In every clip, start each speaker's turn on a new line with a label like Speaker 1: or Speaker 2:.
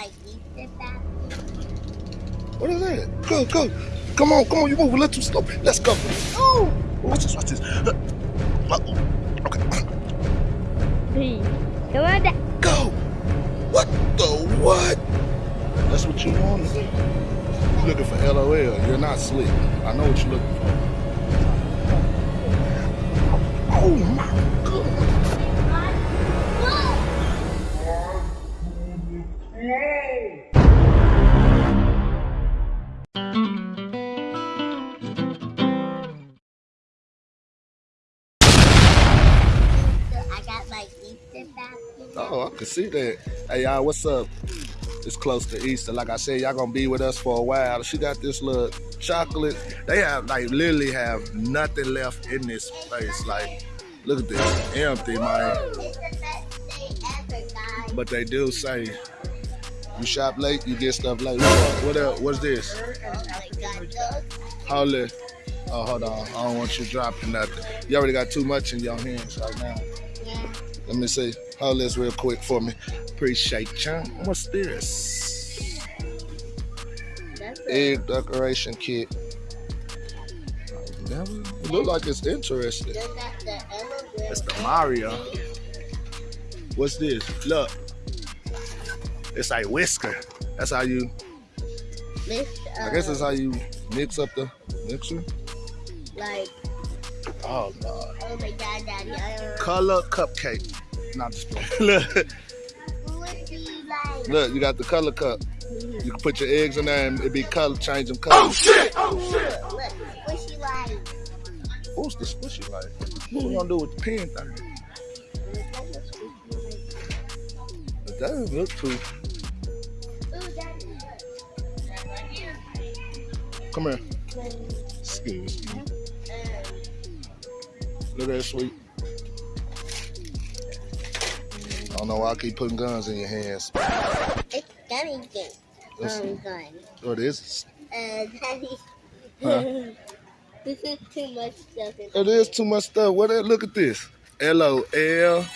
Speaker 1: like Easter.
Speaker 2: What is that? Go, go. Come on, come on, you move a little too slow. Let's go. Oh, what's this? What's this? Uh, uh, Okay,
Speaker 1: Please. Come on down.
Speaker 2: go. What the what? That's what you want to do. You looking for LOL. You're not slick. I know what you're looking for. Oh my god. Can see that. Hey y'all, what's up? It's close to Easter. Like I said, y'all gonna be with us for a while. She got this little chocolate. They have like literally have nothing left in this place. Like, look at this, empty, man. But they do say you shop late, you get stuff late. What, else? What's this? Hold. Oh, hold on. I don't want you dropping nothing. You already got too much in your hands right now. Let me see. Hold this real quick for me. Appreciate you. What's this?
Speaker 1: That's
Speaker 2: Egg decoration kit. It look like it's interesting.
Speaker 1: got the elevator.
Speaker 2: It's the Mario. What's this? Look. It's like whisker. That's how you,
Speaker 1: uh,
Speaker 2: I guess that's how you mix up the mixer.
Speaker 1: like,
Speaker 2: Oh, God.
Speaker 1: oh my god, daddy. I don't know.
Speaker 2: Color cupcake. Not just look,
Speaker 1: Who would be
Speaker 2: look, you got the color cup. You can put your eggs in there and it be color, change them colors.
Speaker 1: Oh, look, look, squishy oh, like.
Speaker 2: Who's the squishy like? What we gonna do with the pen thing? It doesn't look too. Come here. Excuse me. Look at that sweet. Don't know why I keep putting guns in your hands.
Speaker 1: It's gummy game.
Speaker 2: Let's see.
Speaker 1: Um, gun.
Speaker 2: Oh, it is.
Speaker 1: Uh, daddy.
Speaker 2: Huh?
Speaker 1: this is too much stuff.
Speaker 2: It is too much stuff. What? That? Look at this. L O L.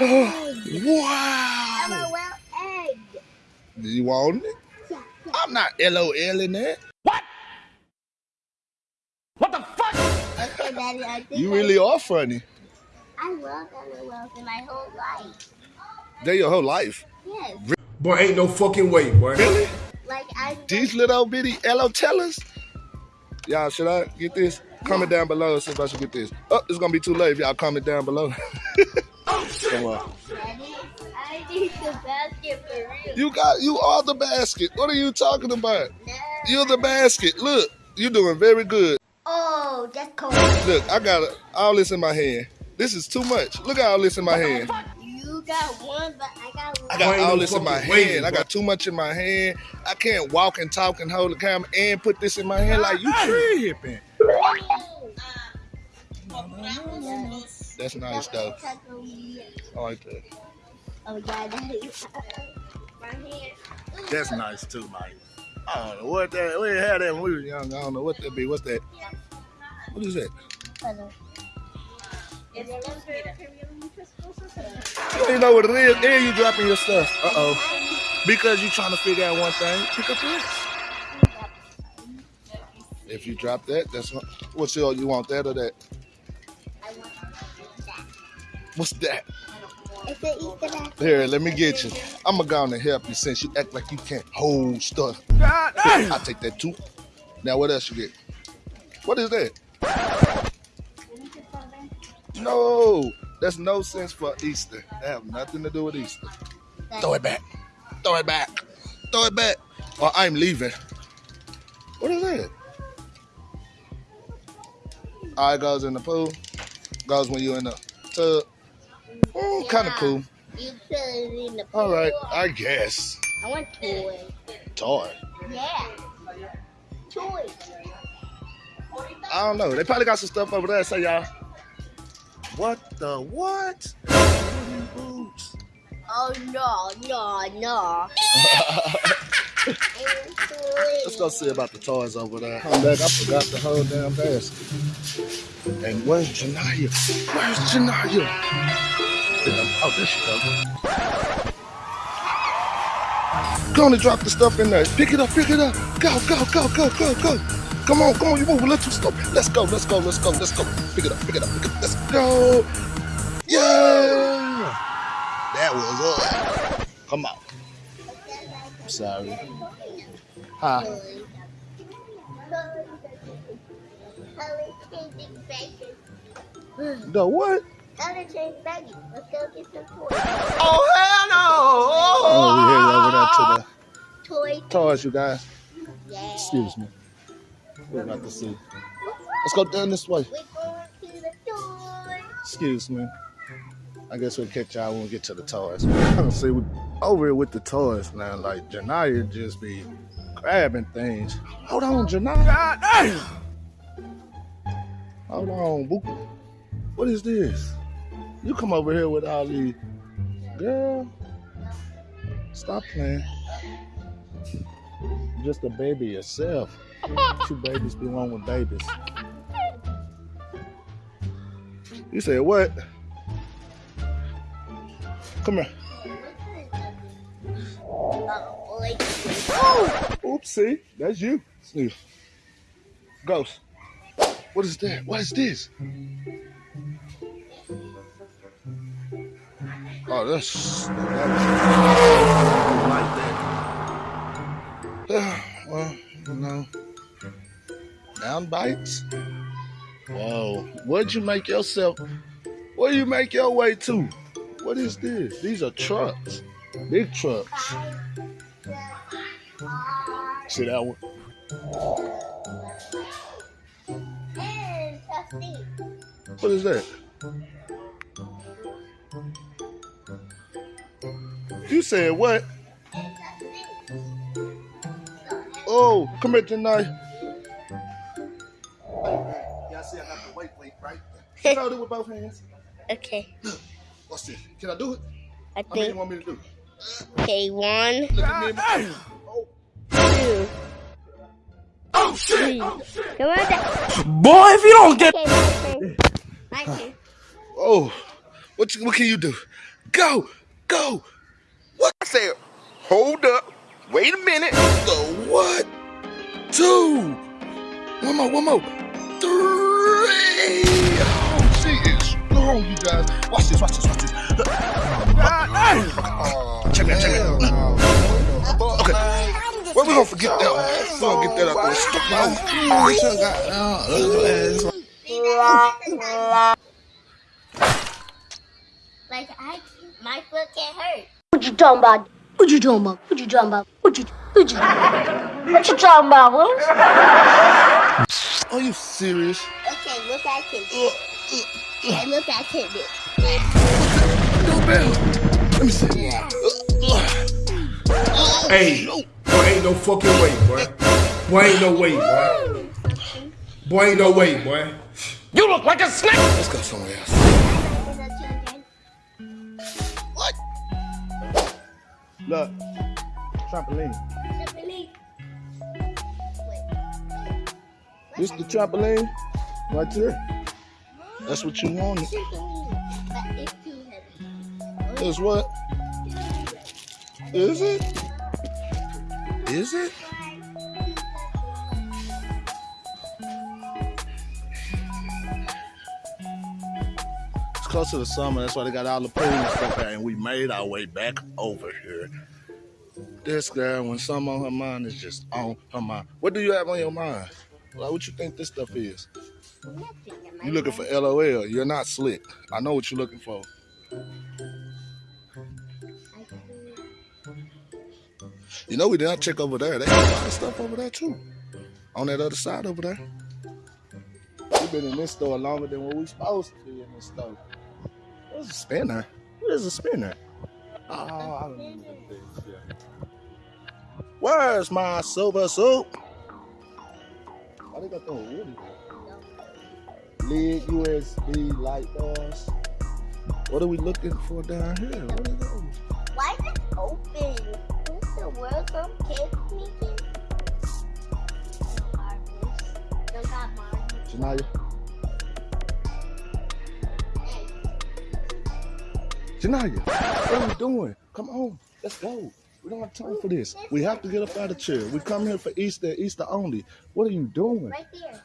Speaker 2: Wow.
Speaker 1: LOL egg.
Speaker 2: Do you want it?
Speaker 1: Yeah, yeah.
Speaker 2: I'm not L O L in that. What? What the fuck?
Speaker 1: Okay, daddy, I think
Speaker 2: You
Speaker 1: I-
Speaker 2: really are funny.
Speaker 1: I love LOLs in my whole life.
Speaker 2: They're your whole life.
Speaker 1: Yes.
Speaker 3: Boy, ain't no fucking way, boy.
Speaker 2: Really?
Speaker 1: Like I
Speaker 2: These little bitty LO tellers? Y'all, should I get this? Comment down below and see if I should get this. Oh, it's gonna be too late if y'all comment down below. Come on.
Speaker 1: Daddy, I need the basket for real.
Speaker 2: You got you are the basket. What are you talking about?
Speaker 1: No.
Speaker 2: You're the basket. Look, you're doing very good.
Speaker 1: Oh, that's cold.
Speaker 2: Look, I got all this in my hand. This is too much. Look at all this in my hand.
Speaker 1: You got one, but I got one.
Speaker 2: I got all this in my
Speaker 3: fucking way,
Speaker 2: hand. I got too much in my hand. I can't walk and talk and hold the camera and put this in my hand like you tripping. That's nice though. I like that.
Speaker 1: Oh, yeah, daddy. My hand.
Speaker 2: That's nice too, Mike. I don't know what that. We had that when we were young. I don't know what that be. What's that? What is that?
Speaker 1: Hello.
Speaker 2: You don't even know what it is, and you dropping your stuff. Uh oh. Because you trying to figure out one thing, pick up this. If you drop that, that's what. What's your? You want that or that?
Speaker 1: I want that.
Speaker 2: What's that?
Speaker 1: It's an Easter basket.
Speaker 2: Here, let me get you. I'm gonna go and help you since you act like you can't hold stuff. I'll take that too. Now, what else you get? What is that? No, that's no sense for Easter. That have nothing to do with Easter. Throw it back. Throw it back. Throw it back. Or I'm leaving. What is that? All right, goes in the pool. Goes when you're in the tub. Mm, kind of cool.
Speaker 1: You put it in the
Speaker 2: All right. I guess.
Speaker 1: I want toy.
Speaker 2: Toy.
Speaker 1: Yeah. Toy.
Speaker 2: I don't know. They probably got some stuff over there. Say y'all. What the what? Boots.
Speaker 1: Oh no, no, no.
Speaker 2: Let's go see about the toys over there. Come back. I forgot the whole damn basket. And where's Janaya? Where's Janaya? Oh, there she goes. Go on and drop the stuff in there. Pick it up, pick it up. Go, go, go, go, go, go. Come on, come on, you move a little too slow. Let's go, let's go, let's go, let's go. Pick it up, pick it up, pick it up. Let's go. Yeah. That was up. Come on. I'm sorry. Huh? The what?
Speaker 1: Let's go get some toys.
Speaker 2: Oh, hell no. Oh, we headed over there to
Speaker 1: Toys.
Speaker 2: the toys, you guys.
Speaker 1: Yeah.
Speaker 2: Excuse me. We're about to see. Let's go down this way. Excuse me. I guess we'll catch y'all when we get to the toys. See we over here with the toys now. Like Janaya just be grabbing things. Hold on, Janaya. Damn. Hold on, boo. What is this? You come over here with these girl. Stop playing. Just a baby yourself. Two babies belong with babies. You said what? Come here.
Speaker 1: Oh.
Speaker 2: Oopsie, that's you. Sniff. Ghost. What is that? What is this? Oh, that's like that. well, you know, down bites. Whoa, where'd you make yourself? Where you make your way to? What is this? These are trucks, big trucks. See that one? What is that? You said what? Oh, come here tonight. Y'all see I got the weight weight right? Can I do it with both hands?
Speaker 1: Okay.
Speaker 2: What's this? Can I do it?
Speaker 1: I
Speaker 2: How many you want me to do?
Speaker 1: Okay, one,
Speaker 2: Look at me. in my- Oh, oh
Speaker 1: two. Oh shit! Come on, that.
Speaker 4: Boy, if you don't get
Speaker 1: Okay, my turn. My turn.
Speaker 2: oh. What, you, what can you do? Go, go. What?
Speaker 5: I said, hold up, wait a minute.
Speaker 2: The what? Two. One more, one more. Three. Oh, she is strong, you guys. Watch this, watch this, watch this. Check me out, check me out. Okay. Well, we're gonna forget that. We're gonna get that out there. Stupid.
Speaker 1: Like I, my foot can't hurt.
Speaker 6: What you talking about? What you talking about? What you talking about? What you what you what you talking about? What?
Speaker 2: Are you serious?
Speaker 1: Okay, look at Tidbit. Okay, uh, uh, uh. look at Tidbit.
Speaker 2: No bell. Let me see.
Speaker 3: Hey, boy, ain't no fucking way, boy. Boy, ain't no way, boy. Boy, ain't no way, boy.
Speaker 4: you look like a snake.
Speaker 2: Let's go somewhere else. What? Look, trampoline. This the trampoline right there. That's what you wanted. Is what? Is it? Is it? It's close to the summer, that's why they got all the pool and stuff out, and we made our way back over here. This girl, when something on her mind is just on her mind. What do you have on your mind? Like, what you think this stuff is? You looking for LOL? You're not slick. I know what you're looking for. You know we did not check over there. They got a lot of stuff over there too. On that other side over there. We've been in this store longer than what we supposed to be in this store. What's a spinner? What is a spinner? Oh, I don't know. Where's my silver soup? Why they got the woody? Lid USB light bars. What are we looking for down here? What are those?
Speaker 1: Why is it open? Who's the world from? Don't got
Speaker 2: Janaya? Janaya, what are we doing? Come on, let's go. We don't have time for this. We have to get up out of the chair. We come here for Easter, Easter only. What are you doing?
Speaker 1: Right there.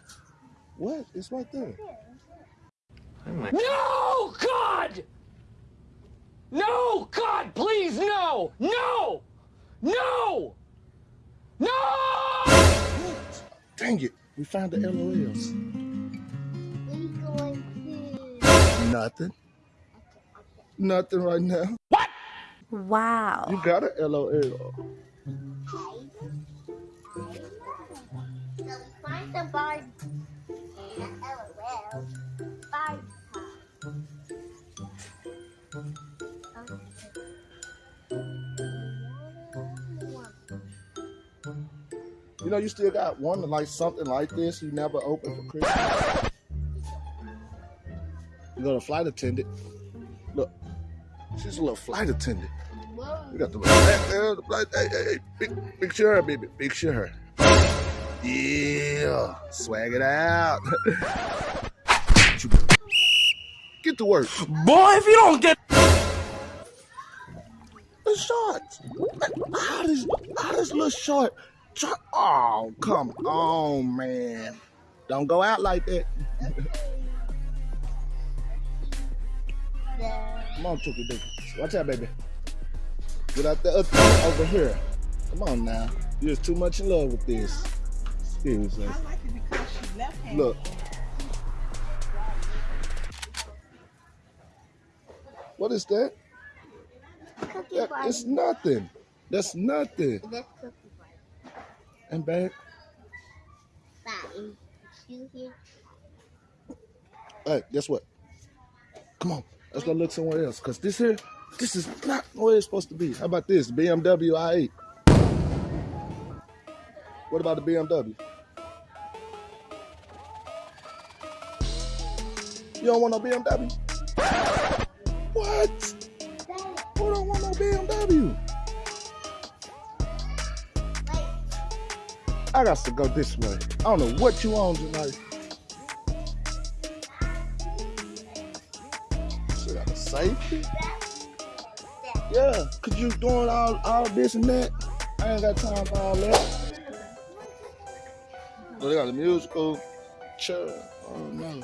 Speaker 2: What? It's right there.
Speaker 4: No, God! No, God, please, no! No! No! No!
Speaker 2: Dang it. We found the LOLs.
Speaker 1: We going to.
Speaker 2: Nothing. Nothing right now.
Speaker 6: Wow.
Speaker 2: You got a LOL. You know, you still got one like something like this you never opened for Christmas. You got a flight attendant. Look, she's a little flight attendant.
Speaker 1: Whoa.
Speaker 2: We got the back there, the flight. Hey, hey, hey, big, big sure, baby, big sure. Yeah, swag it out. Get to work.
Speaker 4: Boy, if you don't get
Speaker 2: The shorts. How does how does little short? Try, oh, come on, man. Don't go out like that. Come on, Tookie Dookie. Watch out, baby. Get out there up over here. Come on now. You're just too much in love with this. Excuse me.
Speaker 7: I like it because she left handed.
Speaker 2: Look. What is that? That it's nothing. That's nothing.
Speaker 1: That's
Speaker 2: And back.
Speaker 1: Fine. You here?
Speaker 2: Hey, guess what? Come on. Let's go look somewhere else. Cause this here, this is not where it's supposed to be. How about this? BMW i8. What about the BMW? You don't want no BMW? What? Who don't want no BMW? I got to go this way. I don't know what you on tonight. Shit, got a safety? Yeah, cause you doing all, all this and that. I ain't got time for all that. So they got a musical chair. Oh no.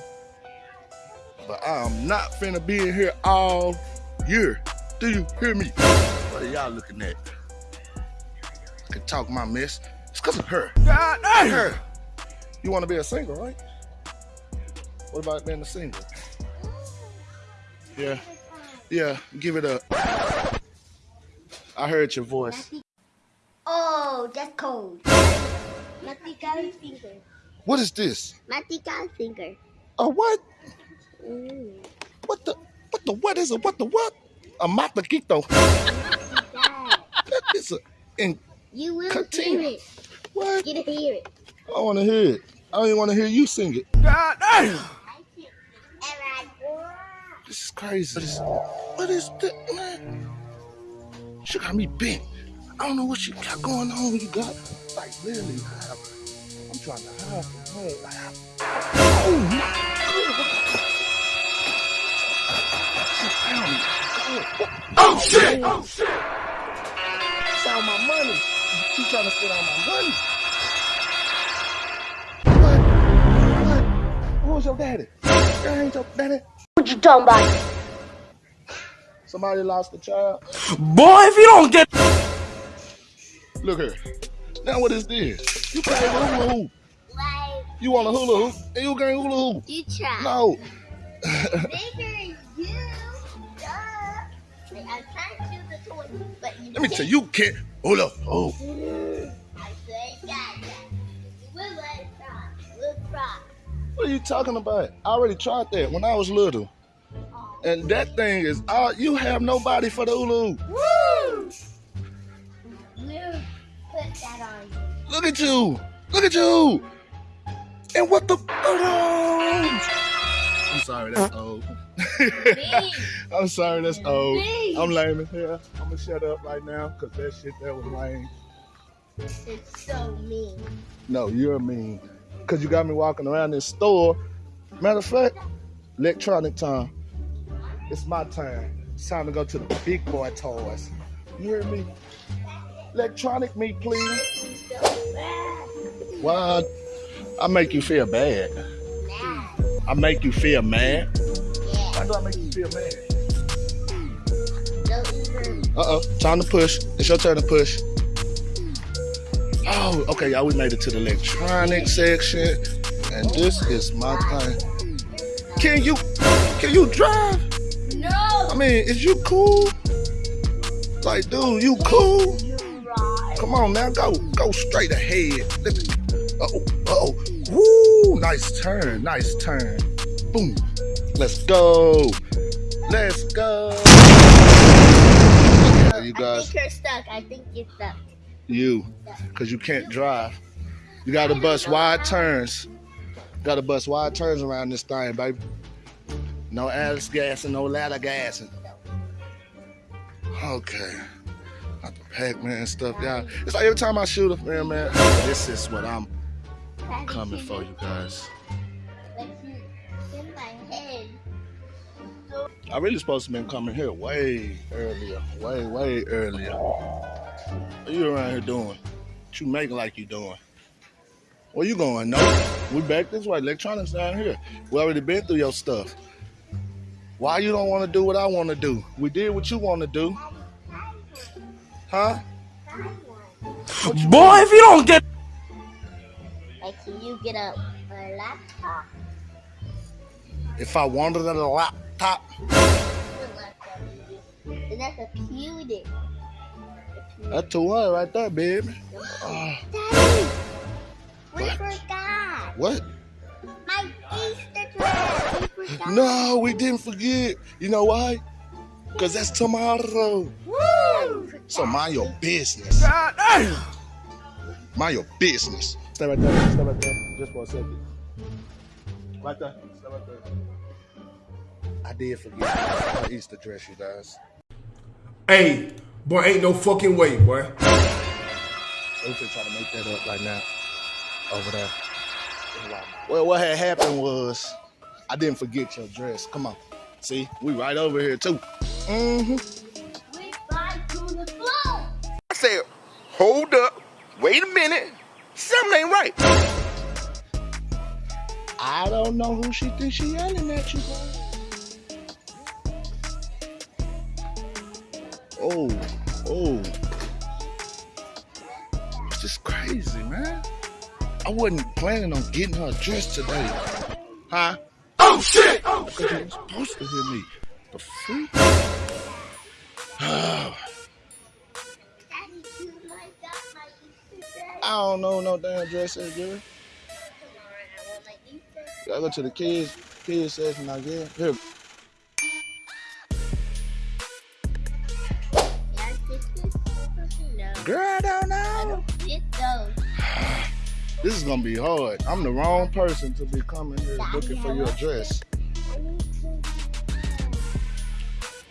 Speaker 2: But I'm not finna be in here all year. Do you hear me? What are y'all looking at? I can talk my mess. It's cause of her.
Speaker 4: God damn!
Speaker 2: Her. You wanna be a singer, right? What about being a singer? Yeah. Yeah, give it up. I heard your voice.
Speaker 1: Oh, that's cold. Mati got finger.
Speaker 2: What is this?
Speaker 1: Mati got finger.
Speaker 2: A what?
Speaker 1: Mm.
Speaker 2: What the? What the? What is it? What the what? A mataquito. That is a. In
Speaker 1: You will
Speaker 2: Continue.
Speaker 1: hear it.
Speaker 2: what?
Speaker 1: Get to hear it.
Speaker 2: I want to hear it. I don't even want to hear you sing it.
Speaker 4: God damn!
Speaker 1: I see. And I go.
Speaker 2: This is crazy. What is, what is that, man? She got me bent. I don't know what you got going on. You got like literally. I- I'm trying to hide from her. Like, I- oh my God. She found me.
Speaker 4: Oh, shit! Oh shit!
Speaker 2: It's all my money. She trying to spend all my money. What? What? Who's your daddy? That ain't your daddy.
Speaker 6: What you talking about?
Speaker 2: Somebody lost a child.
Speaker 4: Boy, if you don't get
Speaker 2: Look here. Now what is this? You play hula hoop.
Speaker 1: Like,
Speaker 2: You want a hula hoop? And you can't hula hoop.
Speaker 1: you try.
Speaker 2: No.
Speaker 1: Bigger you. Duh. Like, I'm trying to do the toy, but you
Speaker 2: Let me tell you, oh. you can't hula hoop.
Speaker 1: I say, God, God. You will let it. We'll try.
Speaker 2: What are you talking about? I already tried that when I was little. And that thing is all you have nobody for the ulu.
Speaker 1: Woo! We'll put that on you.
Speaker 2: Look at you. Look at you. And what the oh, I'm sorry, that's old. I'm sorry, that's old. I'm lame as hell. I'm gonna shut up right now because that shit that was lame.
Speaker 1: It's so mean.
Speaker 2: No, you're mean. Because you got me walking around this store. Matter of fact, electronic time. It's my time. It's time to go to the big boy toys. You hear me? electronic me, please. What? I make you feel bad. I make you feel mad. Why do I make you feel mad? Uh oh, time to push. It's your turn to push. Oh, okay, y'all. We made it to the electronic section, and this is my thing. Can you, can you drive? Mean, is you cool? Like, dude, you cool? Come on now, go, go straight ahead. Uh oh, uh oh. Woo, nice turn, nice turn. Boom. Let's go. Let's go. Okay, you
Speaker 1: I think you're stuck. I think you're stuck.
Speaker 2: you, because you can't drive. You got to bust wide turns. Got to bust wide turns around this thing, baby. No ass gassing, no ladder gassing. Okay. Got the Pac-Man stuff, y'all. It's like every time I shoot a film, man, this is what I'm coming for, you guys.
Speaker 1: In my head.
Speaker 2: I really supposed to been coming here way earlier, way, way earlier. What you around here doing? What you making like you doing? Where you going? No, we back this way. Electronics down here. We already been through your stuff. Why you don't want to do what I want to do? We did what you want to do, huh?
Speaker 4: Boy, if you don't get
Speaker 1: Like can you get a, a laptop?
Speaker 2: If I wanted a laptop,
Speaker 1: And that's a computer.
Speaker 2: that's the one right there, baby.
Speaker 1: Daddy, we
Speaker 2: What?
Speaker 1: forgot.
Speaker 2: what?
Speaker 1: My Easter dress. We forgot.
Speaker 2: No, we didn't forget. You know why? Because that's tomorrow.
Speaker 1: Woo!
Speaker 2: So mind your business.
Speaker 4: God.
Speaker 2: Mind your business. Stay right there. Stay right there. Just for a second. Right there. Stay right there. I did forget my Easter dress, you guys.
Speaker 3: Hey, boy, ain't no fucking way, boy.
Speaker 2: So we finna try to make that up right now. Over there. Well, what had happened was I didn't forget your dress. Come on. See, we right over here too. Mm-hmm.
Speaker 1: We fly to the floor.
Speaker 5: I said, hold up, wait a minute. Something ain't right.
Speaker 2: I don't know who she thinks she yelling at you, boy. Oh, oh. It's just crazy, man. I wasn't planning on getting her dressed today. Huh?
Speaker 4: Oh shit!
Speaker 2: Because you were supposed to hear me. The freak?
Speaker 1: Daddy, you like that my Easter dress?
Speaker 2: I don't know no damn dress that girl.
Speaker 1: Come I want my Easter.
Speaker 2: I go to the kids kids section again. Here,
Speaker 1: Yeah, this is
Speaker 2: girl, I don't
Speaker 1: I
Speaker 2: know.
Speaker 1: don't get those.
Speaker 2: This is gonna be hard. I'm the wrong person to be coming here looking for your dress.
Speaker 1: I need to.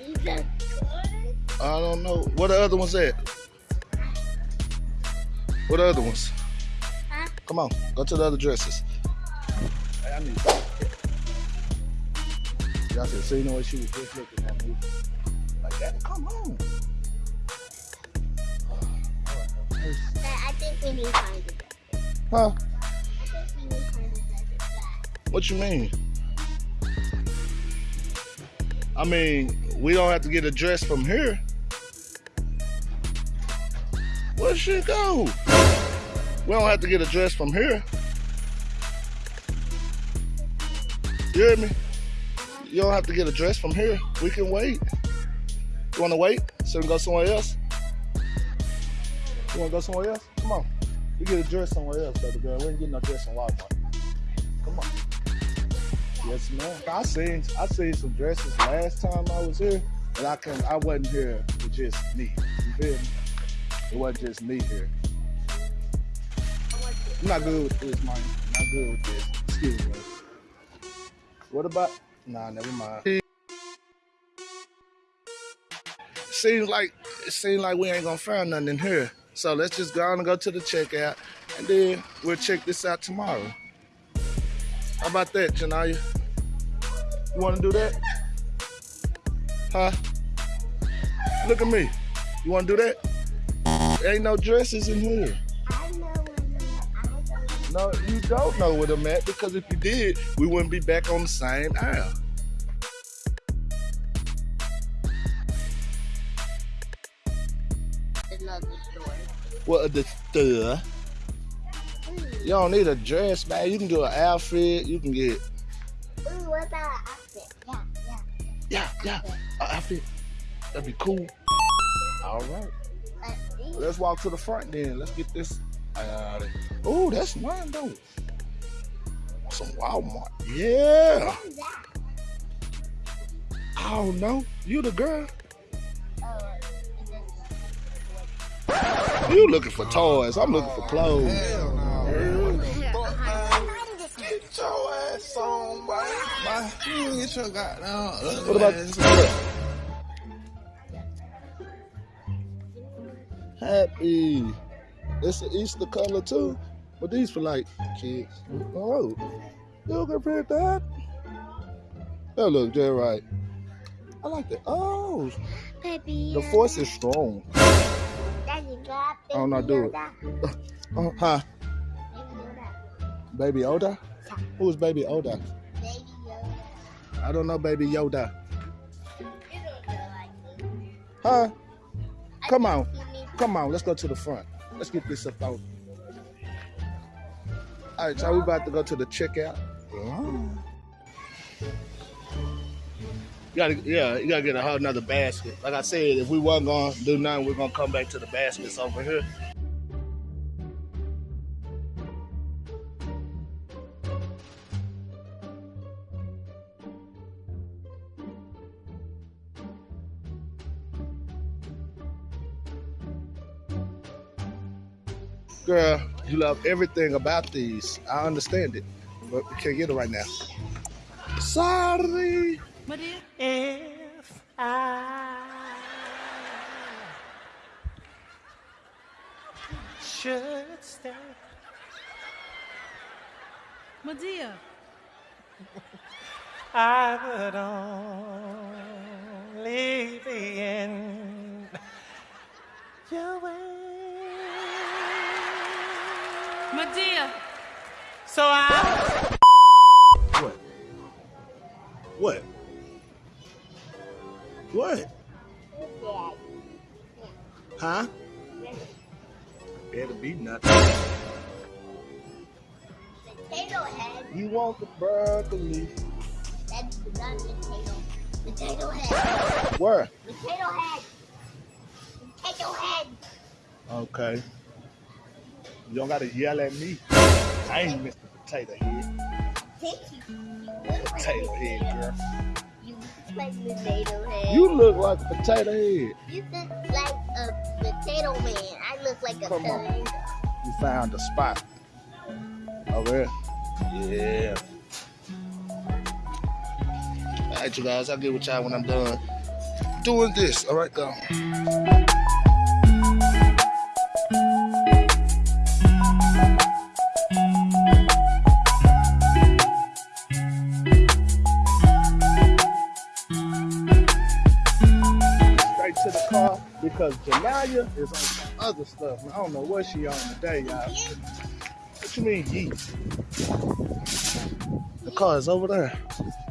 Speaker 1: Is that good?
Speaker 2: I don't know. What the other ones at? What the other ones?
Speaker 1: Huh?
Speaker 2: Come on, go to the other dresses. Hey, I need. Y'all should see the way she was just looking at me. Like that. Come on.
Speaker 1: I think we need to
Speaker 2: Huh?
Speaker 1: I back.
Speaker 2: What you mean? I mean, we don't have to get a dress from here. Where she go? We don't have to get a dress from here. You hear me? You don't have to get a dress from here. We can wait. You wanna wait? So we can go somewhere else? You wanna go somewhere else? Come on. We get a dress somewhere else, baby girl. We ain't getting no dress in Walmart. Come on. Yes, ma'am. I seen I seen some dresses last time I was here, but I can I wasn't here with just me. You feel me? It wasn't just me here. I'm not good with this, man. I'm not good with this. Excuse me. What about? Nah, never mind. Seems like it seems like we ain't gonna find nothing in here. So let's just go on and go to the checkout, and then we'll check this out tomorrow. How about that, Janaya? You want to do that? Huh? Look at me. You want to do that? Ain't no dresses in here. No, you don't know where them at because if you did, we wouldn't be back on the same aisle. What the the? You don't need a dress, man. You can do an outfit. You can get
Speaker 1: Ooh, what about an outfit? Yeah, yeah.
Speaker 2: yeah, yeah, an outfit. That'd be cool. All right,
Speaker 1: Let's
Speaker 2: let's walk to the front then. Let's get this. Uh, oh, that's mine though. Some Walmart. Yeah.
Speaker 1: What is that?
Speaker 2: I don't know. You the girl.
Speaker 1: Oh, is it-
Speaker 2: You looking for toys. I'm looking for clothes.
Speaker 3: Get your ass on, boy. Boy, you get your goddamn
Speaker 2: What about
Speaker 3: ass.
Speaker 2: Happy. It's an Easter color too. But these for like kids. Oh. You can print that. That look just right. I like that. Oh,
Speaker 1: Baby,
Speaker 2: the force is strong.
Speaker 1: Daddy, got
Speaker 2: I don't know,
Speaker 1: Baby
Speaker 2: do it. Uh, huh?
Speaker 1: Baby Yoda.
Speaker 2: Baby Yoda? Who is Baby Yoda?
Speaker 1: Baby Yoda.
Speaker 2: I don't know Baby Yoda.
Speaker 1: You don't know like.
Speaker 2: Huh? Come on. Come on, let's go to the front. Let's get this up out. All right, so we about to go to the checkout. You gotta, yeah, you gotta get a whole nother basket. Like I said, if we wasn't gonna do nothing, we're gonna come back to the baskets over here. Girl, you love everything about these. I understand it, but we can't get it right now. Sorry.
Speaker 7: My dear.
Speaker 4: If I should stay,
Speaker 7: My dear.
Speaker 4: I would only be in your way.
Speaker 7: My dear.
Speaker 4: So I.
Speaker 2: What? What? What? Huh? Better be nothing.
Speaker 1: Potato head.
Speaker 2: You want the broccoli?
Speaker 1: That's not potato. Potato head.
Speaker 2: Where?
Speaker 1: Potato head. Potato head.
Speaker 2: Okay. You don't gotta yell at me. I ain't Mr. Potato Head.
Speaker 1: Thank you.
Speaker 2: Potato Head, girl.
Speaker 1: You look like potato head.
Speaker 2: You look like a potato head.
Speaker 1: You look like a potato man. I look like a
Speaker 2: Come on.
Speaker 1: tomato.
Speaker 2: You found a spot. Over here. Yeah. All right, you guys. I'll get with y'all when I'm done doing this. All right, go. Because Janaya is on some other stuff. I don't know what she on today, y'all. What you mean, yeet? The car is over there.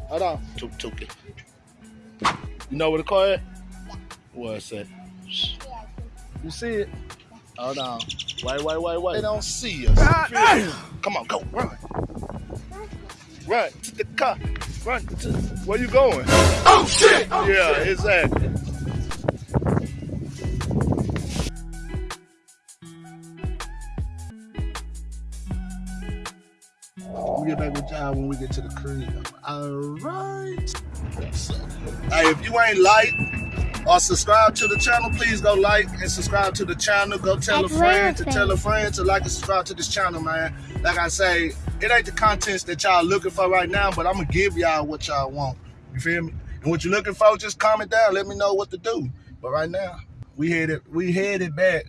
Speaker 2: Hold on. Took, took it. You know where the car is? What's that? You see it? Hold on. Wait, wait, wait, wait. They don't see us. Ah, ah! Come on, go. Run. Run to the car. Run to where you going?
Speaker 5: Oh shit!
Speaker 2: Oh, yeah, exactly. Back with y'all when we get to the crib. All right. Hey, if you ain't like or subscribe to the channel, please go like and subscribe to the channel. Go tell a friend to tell a friend to like and subscribe to this channel, man. Like I say, it ain't the contents that y'all looking for right now, but I'm gonna give y'all what y'all want. You feel me? And what you looking for, just comment down. Let me know what to do. But right now, we headed we headed back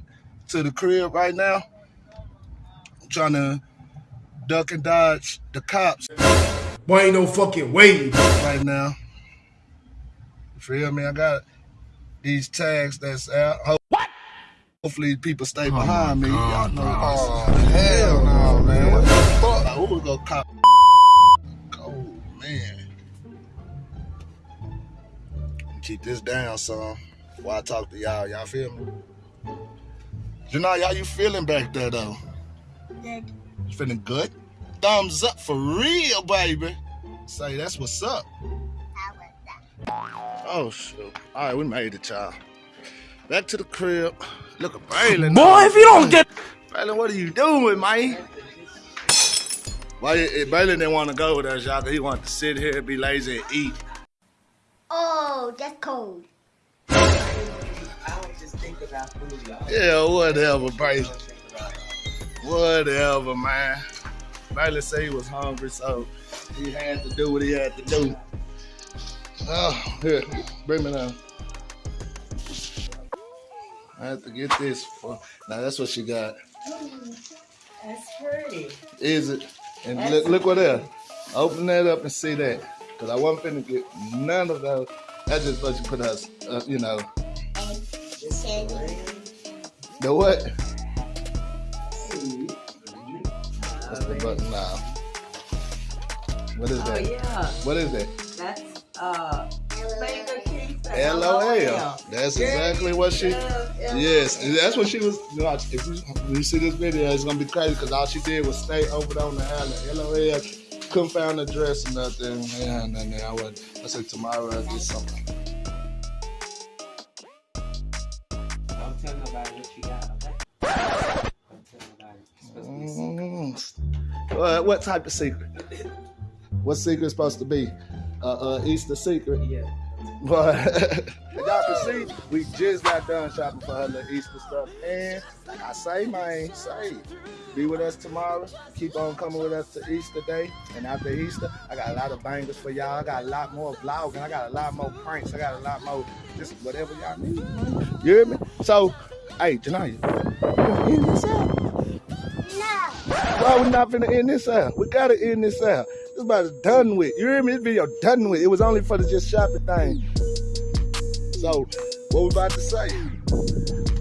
Speaker 2: to the crib right now. trying to duck and dodge the cops
Speaker 3: Boy, ain't no fucking way.
Speaker 2: right now. You feel me? I got these tags that's out. Hold- Hopefully people stay oh behind me. Y'all know
Speaker 5: Oh, hell no, man. What the fuck?
Speaker 2: Like, who was gonna cop? Oh man. Keep this down, son. While I talk to y'all, y'all feel me? Janai, how you feeling back there though?
Speaker 1: Good.
Speaker 2: You feeling good? Thumbs up for real, baby. Say that's what's up.
Speaker 1: How was that?
Speaker 2: Oh shoot. Alright, we made it, y'all. Back to the crib. Look at Braylon.
Speaker 4: Boy, if you don't get
Speaker 2: Braylon, what are you doing, man? Why eh, Braylon didn't want to go with us, y'all, he wanted to sit here, and be lazy, and eat.
Speaker 1: Oh, that's cold.
Speaker 2: Yeah, whatever, Braylon. Whatever, man. Braylon said he was hungry, so he had to do what he had to do. Oh, here, bring me down. I have to get this for now. That's what she got.
Speaker 8: That's pretty.
Speaker 2: Is it? And look, look what there. Open that up and see that. Cause I wasn't finna get none of those. That's just what you put us, uh, you know.
Speaker 1: Candy.
Speaker 2: The what? Button now. What is
Speaker 8: Oh
Speaker 2: that?
Speaker 8: yeah,
Speaker 2: What is that?
Speaker 8: that's uh.
Speaker 2: LOL. That's exactly what she. Yes, and that's what she was. You know, if you, when you see this video, it's gonna be crazy because all she did was stay over there on the island. LOL. Couldn't find a dress or nothing. Yeah, and then I would. I said tomorrow I'll get something.
Speaker 9: Secret.
Speaker 2: Mm. What, what type of secret? What secret is supposed to be? Uh, uh, Easter secret.
Speaker 9: Yeah.
Speaker 2: But y'all can see, we just got done shopping for her little Easter stuff. And I say, man, say, be with us tomorrow. Keep on coming with us to Easter Day. And after Easter, I got a lot of bangers for y'all. I got a lot more vlogging. I got a lot more pranks. I got a lot more just whatever y'all need. You hear me? So, hey, Janaya, you gonna end this out? Why we not finna end this out? We gotta end this out. This about done with. You hear me? This video done with. It was only for the just shopping thing. So, what we about to say?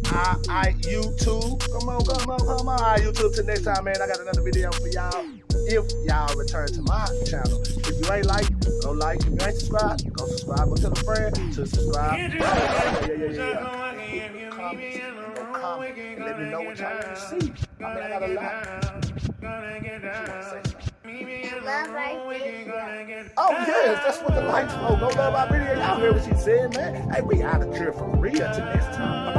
Speaker 2: I, I, YouTube. Come on, come on, come on. I, YouTube. Till next time, man. I got another video for y'all. If y'all return to my channel. If you ain't like, go like. If you ain't subscribed, go subscribe. Go tell a friend to subscribe. Yeah, yeah, yeah, yeah, yeah. Comment, let me know what y'all want to see. I mean, I got a lot.
Speaker 1: Love right there.
Speaker 2: Oh yes, that's what the lights for. Go love our video. Y'all heard what she said, man. Hey, we out of here for real till next time.